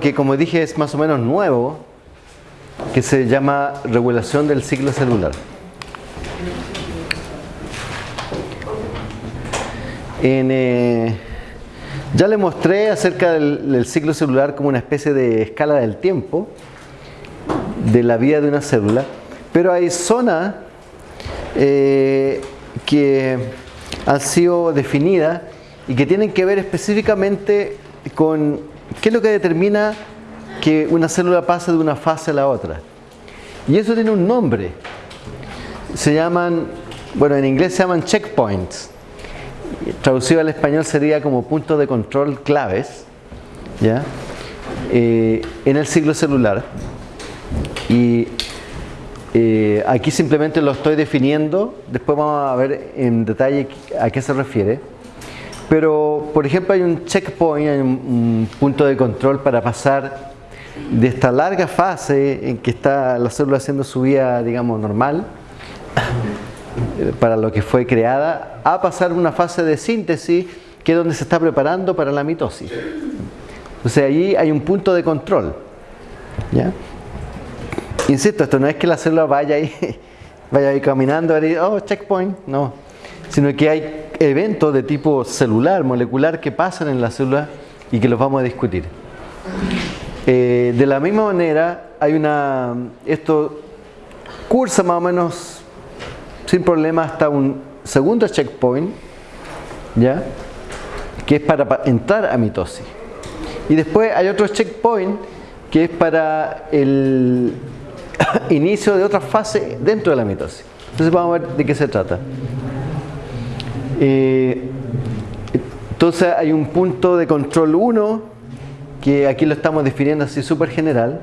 que como dije es más o menos nuevo, que se llama regulación del ciclo celular. Eh, ya le mostré acerca del, ciclo celular como una especie de escala del tiempo de la vida de una célula, pero hay zonas eh, que han sido definidas y que tienen que ver específicamente con qué es lo que determina que una célula pase de una fase a la otra. Y eso tiene un nombre. Se llaman, bueno, en inglés se llaman checkpoints. Traducido al español sería como puntos de control claves, ¿ya? Eh, en el ciclo celular. Y eh, aquí simplemente lo estoy definiendo, después vamos a ver en detalle a qué se refiere. Pero, por ejemplo, hay un checkpoint, hay un, punto de control para pasar de esta larga fase en que está la célula haciendo su vida, digamos, normal, para lo que fue creada, a pasar una fase de síntesis que es donde se está preparando para la mitosis. Entonces allí hay un punto de control. ¿ya? Insisto, esto no es que la célula vaya ahí, vaya ahí caminando y oh, checkpoint, no. Sino que hay eventos de tipo celular, molecular que pasan en la célula y que los vamos a discutir. Eh, de la misma manera, hay una. Esto cursa más o menos sin problema hasta un segundo checkpoint, ¿ya? que es para entrar a mitosis. Y después hay otro checkpoint que es para el inicio de otra fase dentro de la mitosis. Entonces vamos a ver de qué se trata. Eh, entonces hay un punto de control 1, que aquí lo estamos definiendo así súper general,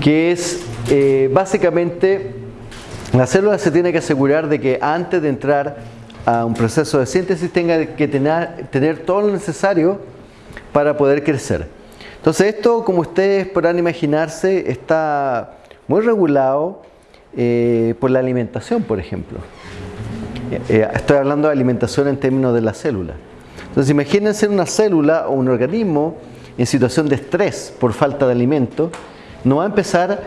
que es eh, básicamente la célula se tiene que asegurar de que antes de entrar a un proceso de síntesis tenga que tener, todo lo necesario para poder crecer. Entonces esto, como ustedes podrán imaginarse, está muy regulado eh, por la alimentación, por ejemplo. Eh, eh, estoy hablando de alimentación en términos de la célula. Entonces imagínense una célula o un organismo en situación de estrés por falta de alimento, no va a empezar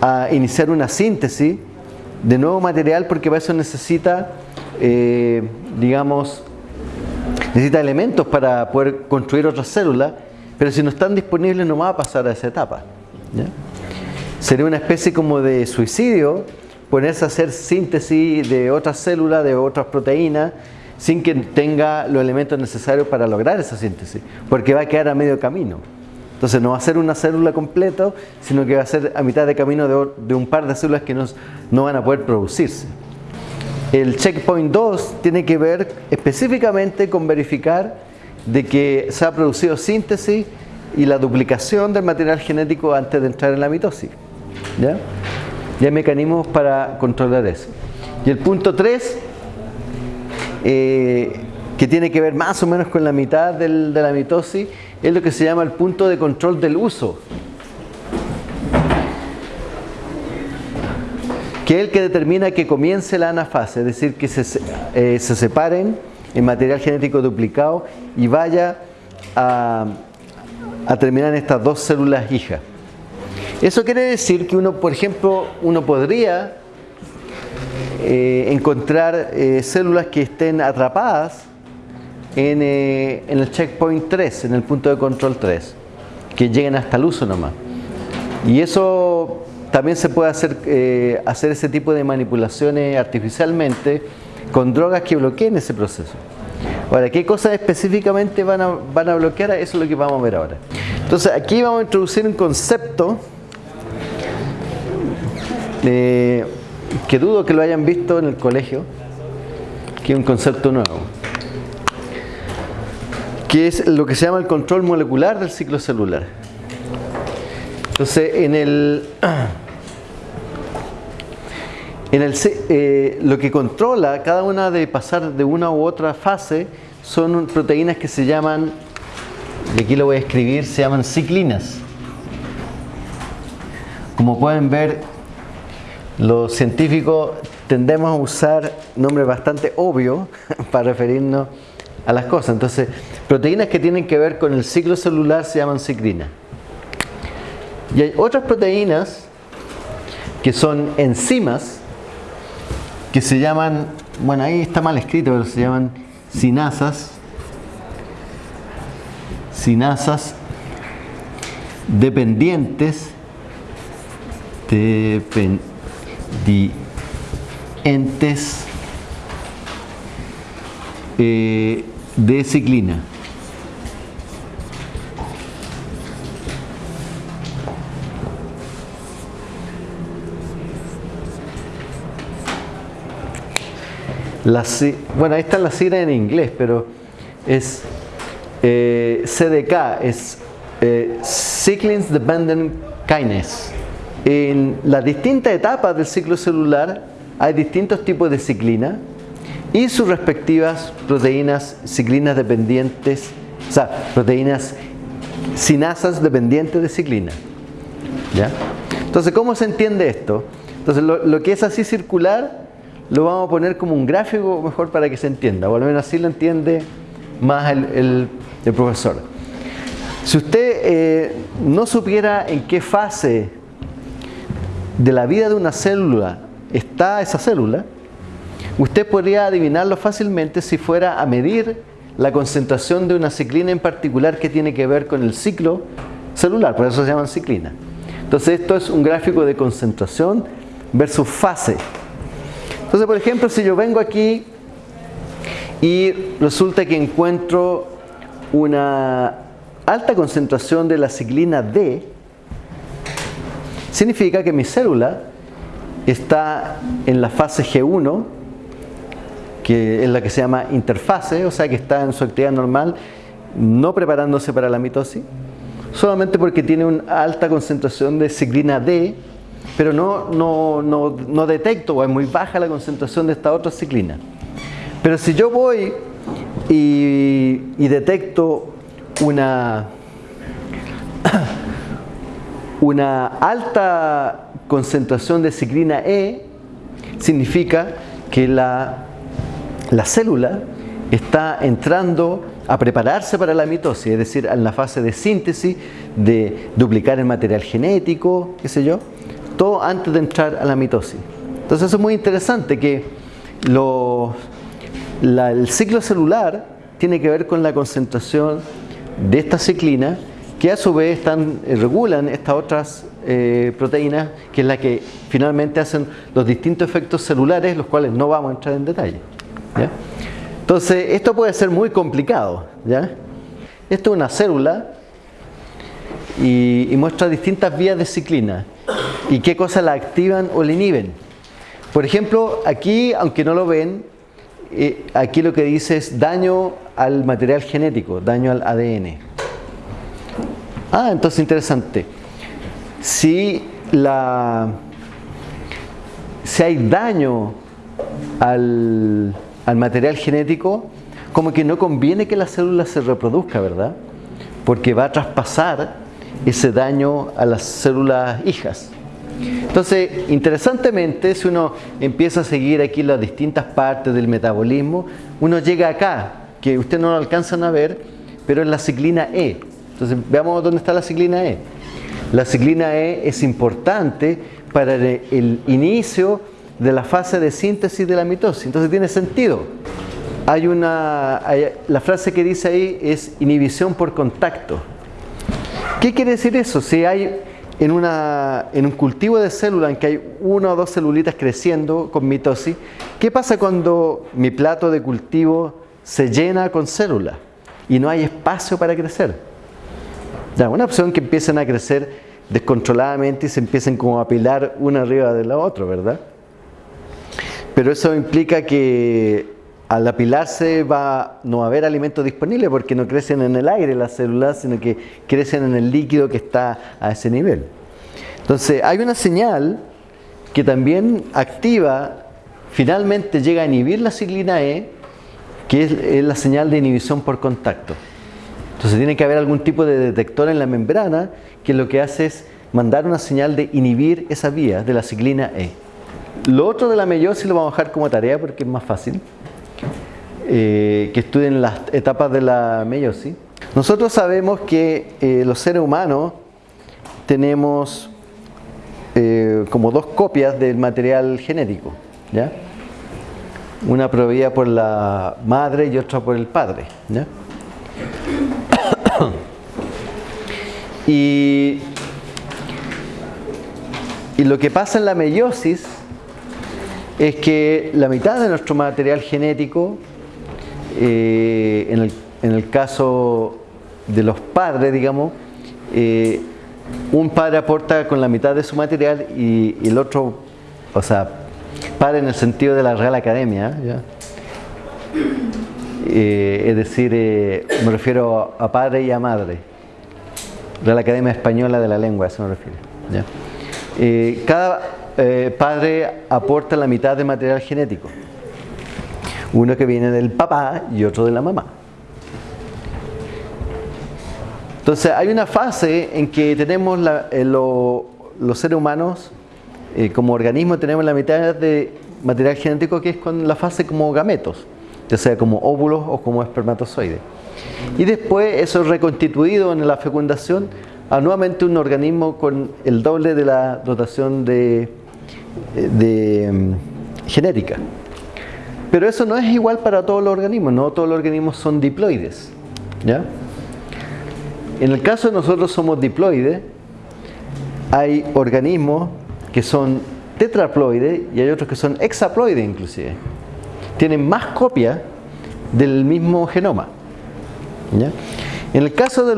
a iniciar una síntesis de nuevo material porque para eso necesita, digamos, necesita elementos para poder construir otras células, pero si no están disponibles no va a pasar a esa etapa. Sería una especie como de suicidio ponerse a hacer síntesis de otras células, de otras proteínas, sin que tenga los elementos necesarios para lograr esa síntesis, porque va a quedar a medio camino. Entonces no va a ser una célula completa, sino que va a ser a mitad de camino de, un par de células que no, no van a poder producirse. El checkpoint 2 tiene que ver específicamente con verificar de que se ha producido síntesis y la duplicación del material genético antes de entrar en la mitosis. ¿ya? Y hay mecanismos para controlar eso. Y el punto 3, eh, que tiene que ver más o menos con la mitad de la mitosis, es lo que se llama el punto de control del uso. Que es el que determina que comience la anafase, es decir, que se, eh, se separen el material genético duplicado y vaya a a terminar en estas dos células hijas. Eso quiere decir que uno, por ejemplo, uno podría eh, encontrar eh, células que estén atrapadas en, eh, el checkpoint 3, en el punto de control 3, que lleguen hasta el uso nomás. Y eso también se puede hacer, hacer ese tipo de manipulaciones artificialmente con drogas que bloqueen ese proceso. Ahora, ¿qué cosas específicamente van a, van a bloquear? Eso es lo que vamos a ver ahora. Entonces, aquí vamos a introducir un concepto que dudo que lo hayan visto en el colegio, que es un concepto nuevo, que es lo que se llama el control molecular del ciclo celular. Entonces, en el... En el, eh, lo que controla cada una de pasar de una u otra fase son proteínas que se llaman, y aquí lo voy a escribir, se llaman ciclinas. Como pueden ver, los científicos tendemos a usar nombres bastante obvios para referirnos a las cosas. Entonces, proteínas que tienen que ver con el ciclo celular se llaman ciclina. Y hay otras proteínas que son enzimas que se llaman, bueno ahí está mal escrito, pero se llaman sinasas, sinasas dependientes, dependientes eh, de ciclina. La, bueno, ahí está la sigla en inglés, pero es eh, CDK, es eh, Cyclins Dependent Kinase. En las distintas etapas del ciclo celular hay distintos tipos de ciclina y sus respectivas proteínas ciclinas dependientes, o sea, proteínas sinasas dependientes de ciclina. ¿Ya? Entonces, ¿cómo se entiende esto? Entonces, lo, que es así circular lo vamos a poner como un gráfico mejor para que se entienda, o al menos así lo entiende más el, profesor. Si usted eh, no supiera en qué fase de la vida de una célula está esa célula, Usted podría adivinarlo fácilmente si fuera a medir la concentración de una ciclina en particular que tiene que ver con el ciclo celular, por eso se llaman ciclina. Entonces esto es un gráfico de concentración versus fase. Entonces, por ejemplo, si yo vengo aquí y resulta que encuentro una alta concentración de la ciclina D, significa que mi célula está en la fase G1 que es la que se llama interfase, o sea que está en su actividad normal, no preparándose para la mitosis, solamente porque tiene una alta concentración de ciclina D, pero no, no, detecto o es muy baja la concentración de esta otra ciclina. Pero si yo voy y detecto una, una alta concentración de ciclina E, significa que la la célula está entrando a prepararse para la mitosis, es decir, en la fase de síntesis, de duplicar el material genético, qué sé yo, todo antes de entrar a la mitosis. Entonces eso es muy interesante que el ciclo celular tiene que ver con la concentración de esta ciclina que a su vez están, eh, regulan estas otras eh, proteínas que es la que finalmente hacen los distintos efectos celulares los cuales no vamos a entrar en detalle. Entonces, esto puede ser muy complicado. ¿ya? Esto es una célula y, muestra distintas vías de ciclina y qué cosas la activan o la inhiben. Por ejemplo, aquí, aunque no lo ven, eh, aquí lo que dice es daño al material genético, daño al ADN. Ah, entonces interesante. Si, hay daño al, al material genético, como que no conviene que la célula se reproduzca, ¿verdad? Porque va a traspasar ese daño a las células hijas. Entonces, interesantemente, si uno empieza a seguir aquí las distintas partes del metabolismo, uno llega acá, que ustedes no lo alcanzan a ver, pero es la ciclina E. Entonces, veamos dónde está la ciclina E. La ciclina E es importante para el inicio de la fase de síntesis de la mitosis. Entonces tiene sentido. Hay una, la frase que dice ahí es inhibición por contacto. ¿Qué quiere decir eso? Si hay en, un cultivo de célula en que hay una o dos celulitas creciendo con mitosis, ¿qué pasa cuando mi plato de cultivo se llena con células y no hay espacio para crecer? Ya, una opción que empiecen a crecer descontroladamente y se empiecen como a apilar una arriba de la otra, ¿verdad? Pero eso implica que al apilarse va, no va a haber alimento disponible porque no crecen en el aire las células, sino que crecen en el líquido que está a ese nivel. Entonces hay una señal que también activa, finalmente llega a inhibir la ciclina E, que es, la señal de inhibición por contacto. Entonces tiene que haber algún tipo de detector en la membrana que lo que hace es mandar una señal de inhibir esa vía de la ciclina E. Lo otro de la meiosis lo vamos a dejar como tarea porque es más fácil. eh, que estudien las etapas de la meiosis. Nosotros sabemos que eh, los seres humanos tenemos eh, como dos copias del material genético, ¿ya? una proveída por la madre y otra por el padre. ¿ya? y, y lo que pasa en la meiosis es que la mitad de nuestro material genético, eh, en, el, en, el, caso de los padres, digamos, eh, un padre aporta con la mitad de su material y, y, el otro, o sea, padre en el sentido de la Real Academia, ¿ya? Eh, es decir, eh, me refiero a padre y a madre, Real Academia Española de la Lengua, a eso me refiero. ¿ya? Eh, cada padre aporta la mitad de material genético, uno que viene del papá y otro de la mamá. Entonces hay una fase en que tenemos la, lo, los seres humanos eh, como organismo tenemos la mitad de material genético que es con la fase como gametos, ya sea como óvulos o como espermatozoides. Y después eso es reconstituido en la fecundación a nuevamente un organismo con el doble de la dotación de, de um, genética. Pero eso no es igual para todos los organismos, no todos los organismos son diploides. ¿ya? En el caso de nosotros somos diploides, hay organismos que son tetraploides y hay otros que son hexaploides inclusive. Tienen más copias del mismo genoma. En el caso de,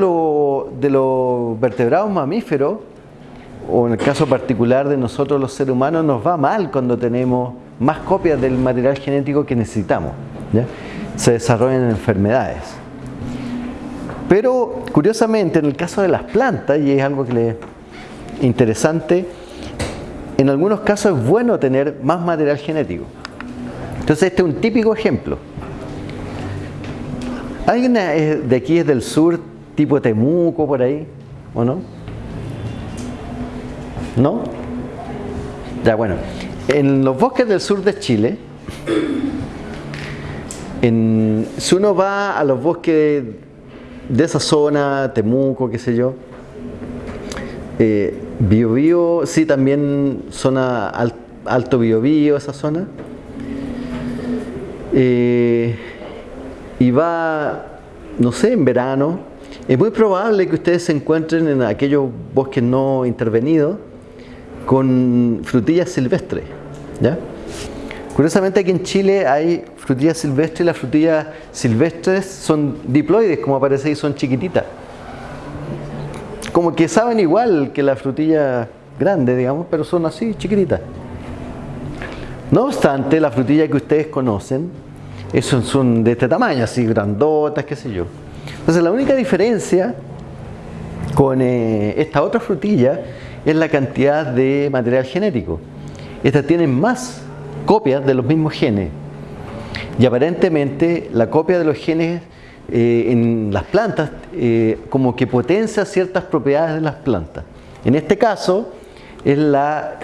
de los vertebrados mamíferos, o en el caso particular de nosotros los seres humanos, nos va mal cuando tenemos más copias del material genético que necesitamos. Se desarrollan enfermedades. Pero curiosamente en el caso de las plantas, y es algo que le interesante, en algunos casos es bueno tener más material genético. Entonces este es un típico ejemplo. ¿Alguien de aquí es del sur, tipo Temuco, por ahí? ¿O no? ¿No? Ya, bueno. En los bosques del sur de Chile, si uno va a los bosques de esa zona, Temuco, qué sé yo, eh, Biobío, sí, también zona al, alto Biobío, esa zona. Eh, y va, no sé, en verano. Es muy probable que ustedes se encuentren en aquellos bosques no intervenidos con frutillas silvestres. Curiosamente aquí en Chile hay frutillas silvestres y las frutillas silvestres son diploides, como aparece ahí, son chiquititas como que saben igual que la frutilla grande, digamos, pero son así, chiquititas. No obstante, la frutilla que ustedes conocen, esos son de este tamaño, así grandotas, qué sé yo. Entonces la única diferencia con eh, esta otra frutilla es la cantidad de material genético. Estas tienen más copias de los mismos genes. Y aparentemente la copia de los genes eh, en las plantas eh, como que potencia ciertas propiedades de las plantas. En este caso es la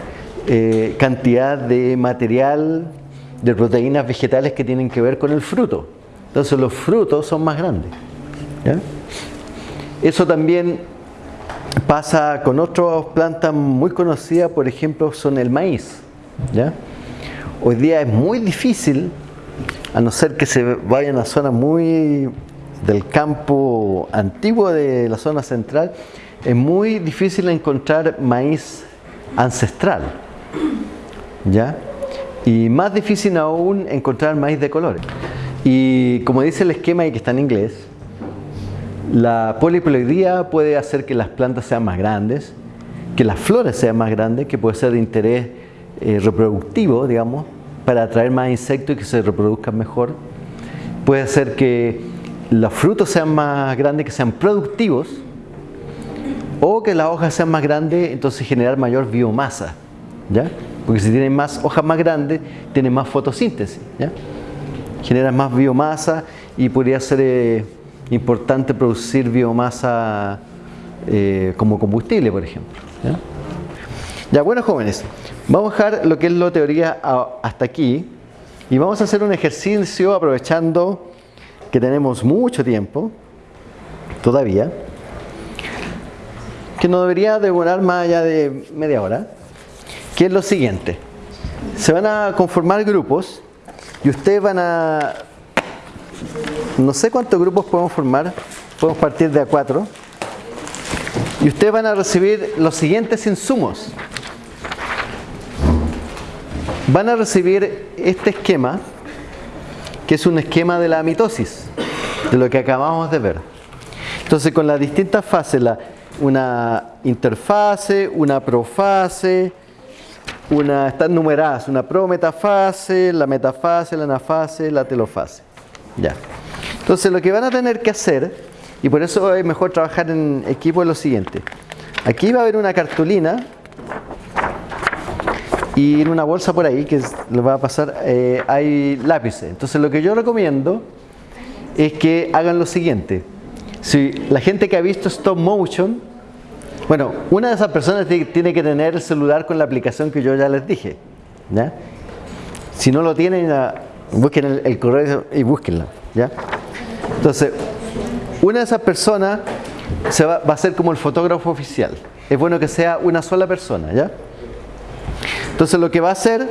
cantidad de material de proteínas vegetales que tienen que ver con el fruto. Entonces los frutos son más grandes. Eso también pasa con otras plantas muy conocidas, por ejemplo, son el maíz. ¿ya? Hoy día es muy difícil, a no ser que se vayan a zonas muy del campo antiguo de la zona central, es muy difícil encontrar maíz ancestral. ¿Ya? Y más difícil aún encontrar maíz de colores. Y como dice el esquema y que está en inglés, la poliploidía puede hacer que las plantas sean más grandes, que las flores sean más grandes, que puede ser de interés eh, reproductivo, digamos, para atraer más insectos y que se reproduzcan mejor. Puede hacer que los frutos sean más grandes, que sean productivos, o que las hojas sean más grandes, entonces generar mayor biomasa, ¿ya? Porque si tienen más hojas más grandes, tienen más fotosíntesis, ¿ya? Generan más biomasa y podría ser eh, importante producir biomasa eh, como combustible, por ejemplo. ¿ya? ya, bueno jóvenes, vamos a dejar lo que es la teoría hasta aquí. Y vamos a hacer un ejercicio aprovechando que tenemos mucho tiempo todavía, que no debería demorar más allá de media hora, que es lo siguiente. Se van a conformar grupos y ustedes van a... No sé cuántos grupos podemos formar, podemos partir de a cuatro. Y ustedes van a recibir los siguientes insumos. Van a recibir este esquema, que es un esquema de la mitosis, de lo que acabamos de ver. Entonces con las distintas fases, la, una interfase, una profase, una, están numeradas, una prometafase, la metafase, la anafase, la telofase. Ya. Entonces lo que van a tener que hacer y por eso es mejor trabajar en equipo es lo siguiente. Aquí va a haber una cartulina y en una bolsa por ahí que le va a pasar eh, hay lápices. Entonces lo que yo recomiendo es que hagan lo siguiente. Si la gente que ha visto stop motion, bueno, una de esas personas tiene que tener el celular con la aplicación que yo ya les dije. ¿ya? Si no lo tienen, busquen el, correo y búsquenla. ¿ya? Entonces, una de esas personas se va, a ser como el fotógrafo oficial. Es bueno que sea una sola persona, ¿ya? Entonces lo que va a hacer,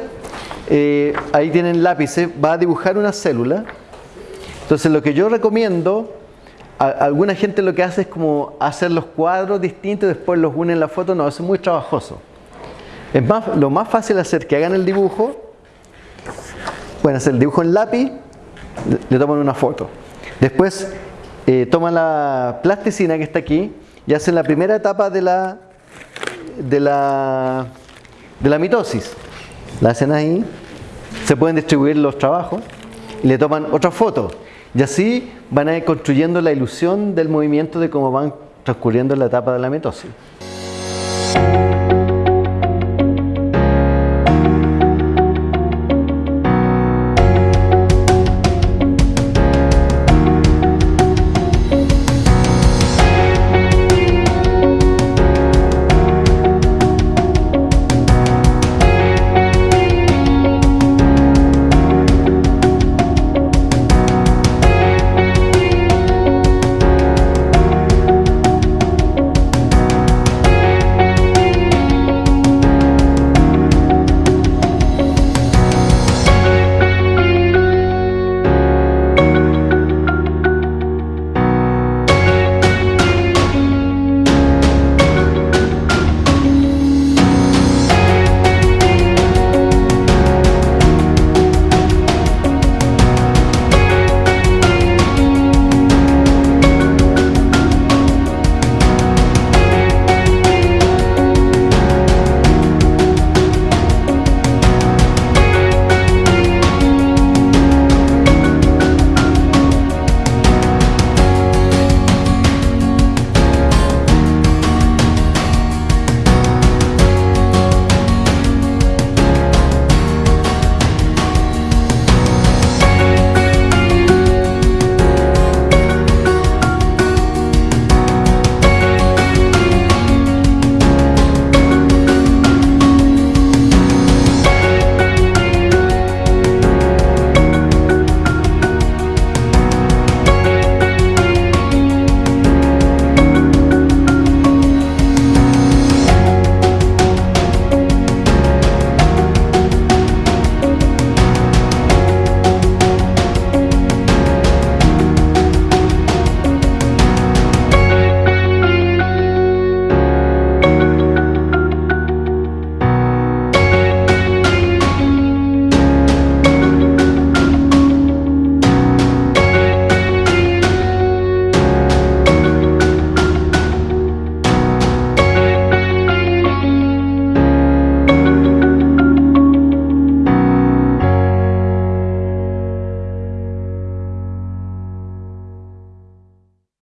eh, ahí tienen lápices, va a dibujar una célula. Entonces lo que yo recomiendo, alguna gente lo que hace es como hacer los cuadros distintos y después los une en la foto. No, eso es muy trabajoso. Es más, lo más fácil hacer que hagan el dibujo, pueden hacer el dibujo en lápiz, le toman una foto. Después eh, toman la plasticina que está aquí y hacen la primera etapa de la, de la, de la mitosis. La hacen ahí, se pueden distribuir los trabajos y le toman otra foto. Y así van a ir construyendo la ilusión del movimiento de cómo van transcurriendo la etapa de la mitosis.